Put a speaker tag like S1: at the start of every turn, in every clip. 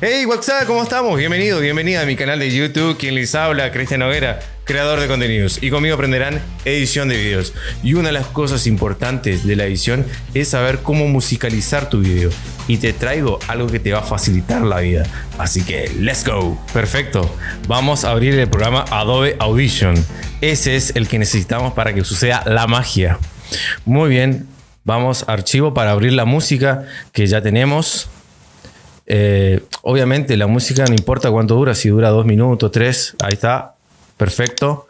S1: Hey, what's up? ¿Cómo estamos? Bienvenido, bienvenida a mi canal de YouTube. Quien les habla, Cristian Noguera, creador de contenidos. Y conmigo aprenderán edición de videos. Y una de las cosas importantes de la edición es saber cómo musicalizar tu video. Y te traigo algo que te va a facilitar la vida. Así que, let's go. Perfecto. Vamos a abrir el programa Adobe Audition. Ese es el que necesitamos para que suceda la magia. Muy bien. Vamos a archivo para abrir la música que ya tenemos. Eh, obviamente la música no importa cuánto dura, si dura dos minutos, tres, ahí está, perfecto.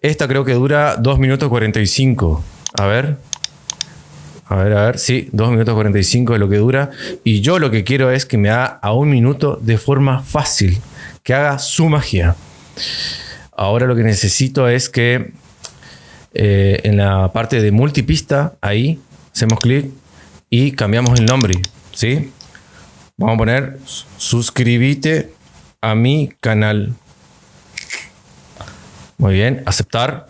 S1: Esta creo que dura 2 minutos 45. A ver. A ver, a ver. Sí, 2 minutos 45 es lo que dura. Y yo lo que quiero es que me haga a un minuto de forma fácil. Que haga su magia. Ahora lo que necesito es que eh, en la parte de multipista, ahí, hacemos clic y cambiamos el nombre. ¿Sí? Vamos a poner suscríbete a mi canal. Muy bien, aceptar.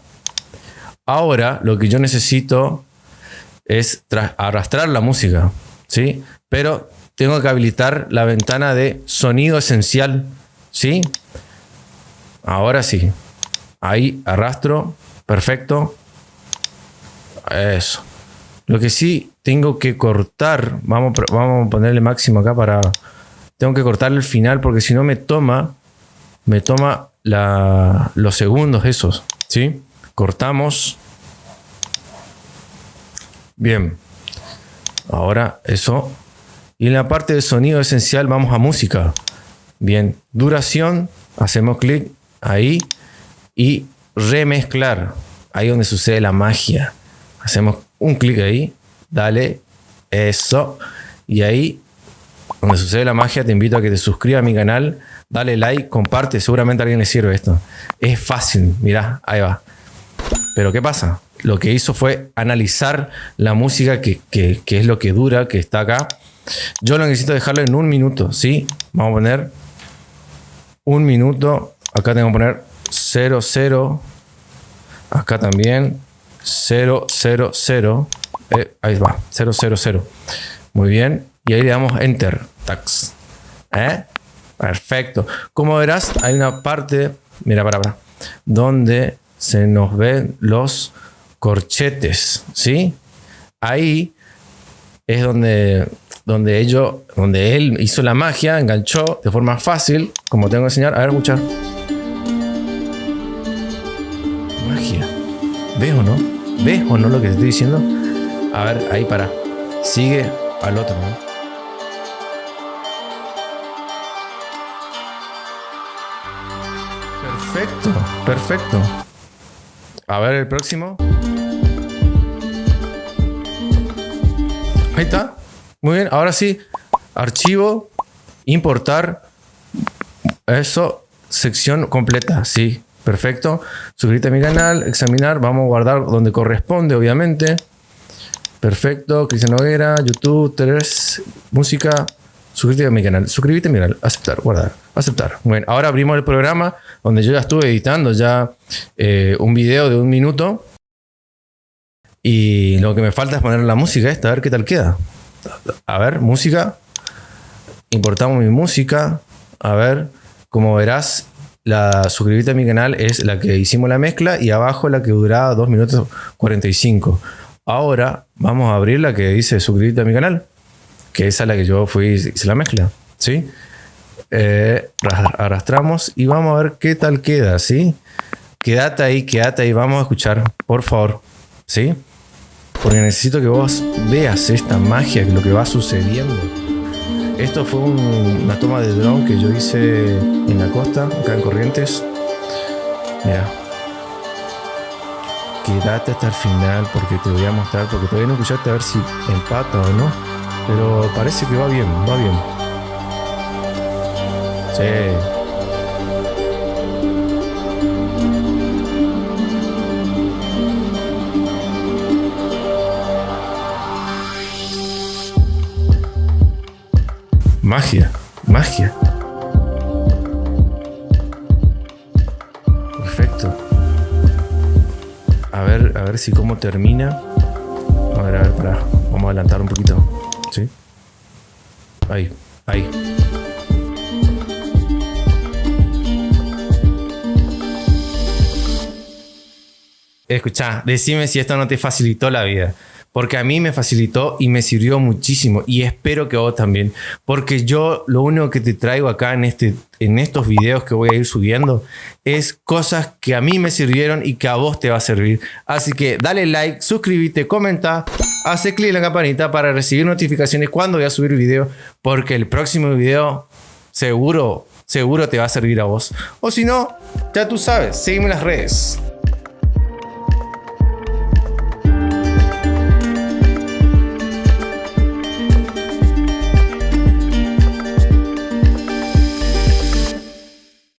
S1: Ahora lo que yo necesito es arrastrar la música, ¿sí? Pero tengo que habilitar la ventana de sonido esencial, ¿sí? Ahora sí. Ahí arrastro, perfecto. Eso. Lo que sí tengo que cortar, vamos, vamos a ponerle máximo acá para... Tengo que cortar el final porque si no me toma, me toma los segundos esos, ¿sí? Cortamos. Bien. Ahora eso. Y en la parte de sonido esencial vamos a música. Bien. Duración. Hacemos clic ahí. Y remezclar. Ahí donde sucede la magia. Hacemos un clic ahí, dale, eso, y ahí, donde sucede la magia, te invito a que te suscribas a mi canal, dale like, comparte, seguramente a alguien le sirve esto. Es fácil, mirá, ahí va. Pero ¿qué pasa? Lo que hizo fue analizar la música que, que, que es lo que dura, que está acá. Yo lo necesito dejarlo en un minuto, ¿sí? Vamos a poner un minuto. Acá tengo que poner 0, 0. Acá también. 0, 0, 0. ahí va, 0, 0, 0. Muy bien. Y ahí le damos Enter. Tax. ¿Eh? Perfecto. Como verás, hay una parte, mira para acá, donde se nos ven los corchetes, ¿sí? Ahí es donde, donde, ellos, donde él hizo la magia, enganchó de forma fácil, como tengo que enseñar. A ver, escuchar. Magia. ¿Ves o no? ¿Ves o no lo que te estoy diciendo? A ver, ahí para. Sigue al otro, ¿no? Perfecto, perfecto. A ver el próximo. Ahí está. Muy bien, ahora sí. Archivo, importar. Eso, sección completa, sí. Perfecto. Suscríbete a mi canal, examinar, vamos a guardar donde corresponde, obviamente. Perfecto. Cristian Noguera, YouTube, 3, música. Suscríbete a mi canal. Suscríbete a mi canal. Aceptar, guardar. Aceptar. Bueno, ahora abrimos el programa donde yo ya estuve editando ya eh, un video de un minuto. Y lo que me falta es poner la música esta, a ver qué tal queda. A ver, música. Importamos mi música. A ver, como verás, la suscribirte a mi canal es la que hicimos la mezcla y abajo la que duraba 2 minutos 45. Ahora vamos a abrir la que dice suscribirte a mi canal, que esa es la que yo fui hice la mezcla. ¿sí? Eh, arrastramos y vamos a ver qué tal queda. ¿sí? Quédate ahí, quédate ahí, vamos a escuchar, por favor. ¿sí? Porque necesito que vos veas esta magia, lo que va sucediendo. Esto fue una toma de drone que yo hice en la costa, acá en Corrientes. Mira. Quédate hasta el final porque te voy a mostrar, porque todavía no escuchaste a ver si empata o no. Pero parece que va bien, va bien. Sí. Magia, magia. a ver si cómo termina. A ver, a ver, pará. Vamos a adelantar un poquito. ¿Sí? Ahí, ahí. Escucha, decime si esto no te facilitó la vida. Porque a mí me facilitó y me sirvió muchísimo. Y espero que vos también. Porque yo lo único que te traigo acá en, este, en estos videos que voy a ir subiendo es cosas que a mí me sirvieron y que a vos te va a servir. Así que dale like, suscríbete, comenta, hace clic en la campanita para recibir notificaciones cuando voy a subir video. Porque el próximo video seguro, seguro te va a servir a vos. O si no, ya tú sabes, sígueme en las redes.